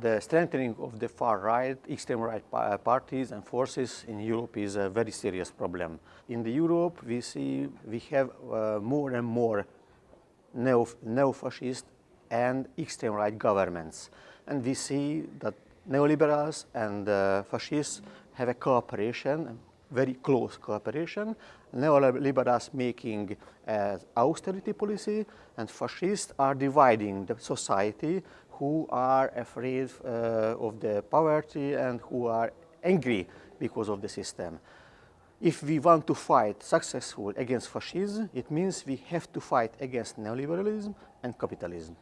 the strengthening of the far right, extreme right uh, parties and forces in Europe is a very serious problem. In the Europe, we see we have uh, more and more neo-fascist and extreme right governments. And we see that neoliberals and uh, fascists have a cooperation, very close cooperation. Neoliberals making uh, austerity policy and fascists are dividing the society who are afraid uh, of the poverty and who are angry because of the system. If we want to fight successful against fascism, it means we have to fight against neoliberalism and capitalism.